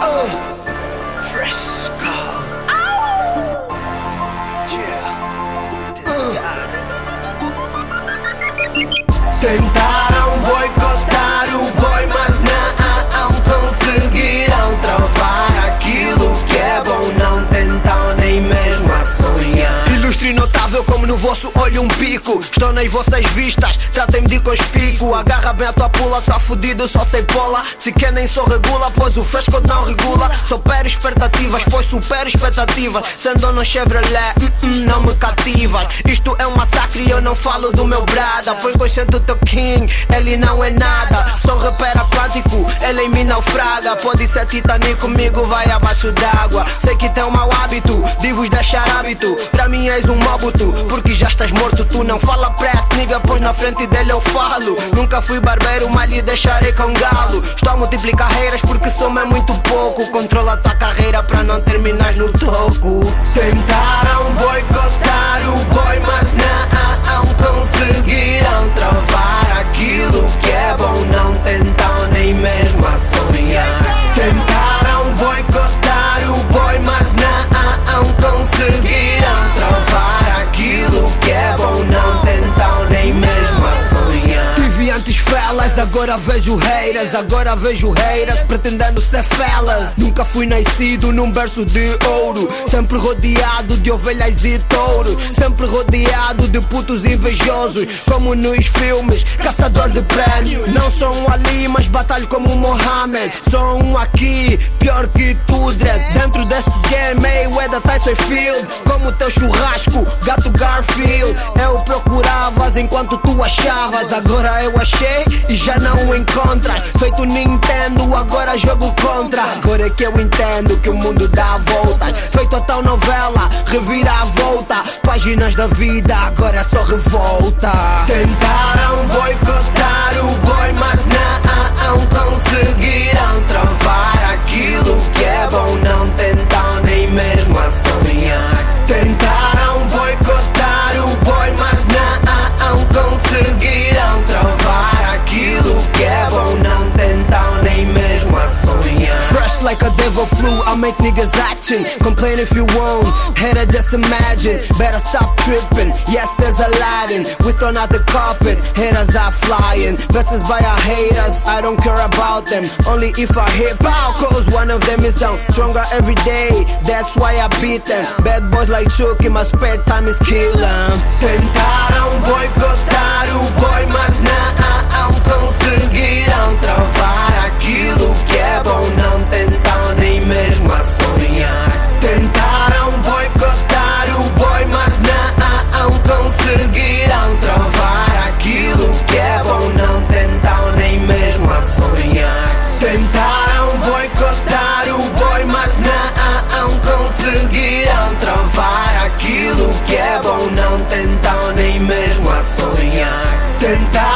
Uh, fresco. Yeah. Uh. Tentaram um pico. Estou nas vossas vistas, tratem-me de conspico. Agarra bem a tua pula, só fudido, só sei pola. Se quer nem sou regula, pois o fresco não regula. Supero expectativas, pois supero expectativas. Sendo no Chevrolet, mm -mm, não me cativas. Isto é um massacre e eu não falo do meu brada. Pois consciente o teu king, ele não é nada. Sou rapper aquático, ele em mim naufraga. Pode ser Titanic comigo, vai abaixo d'água. Sei que tem um mau hábito de vos deixar hábito. Pra mim és um mobuto, porque já estás morto. Tu não fala press, nigga, pois na frente dele eu falo. Nunca fui barbeiro, mas lhe deixarei com galo. Estou a multiplicar carreiras porque soma é muito pouco. Controla tua carreira pra não terminar no toco. Tentaram boicotar o boy, agora vejo haters, agora vejo haters pretendendo ser felas. Nunca fui nascido num berço de ouro, sempre rodeado de ovelhas e touros, sempre rodeado de putos invejosos, como nos filmes, caçador de prémio. Não sou um Ali, mas batalho como um Mohammed. Sou um aqui, pior que tu, dread. Dentro desse game, Mayweather, Tyson Field, como teu churrasco, gato Garfield. Achavas, agora eu achei e já não encontras. Feito Nintendo, agora jogo contra. Agora é que eu entendo que o mundo dá voltas. Feito a tal novela, revira a volta. Páginas da vida, agora é só revolta. Tentaram boicotar I make niggas action. Complain if you won't, header just imagine. Better stop tripping, yes, as Aladdin. We thrown out the carpet, haters are flying. Verses by our haters, I don't care about them. Only if I hit pow, cause one of them is down. Stronger every day, that's why I beat them. Bad boys like Chuck in my spare time is killing. Tentaram boicotar o boy, mas não conseguiram uh, travar uh. intentar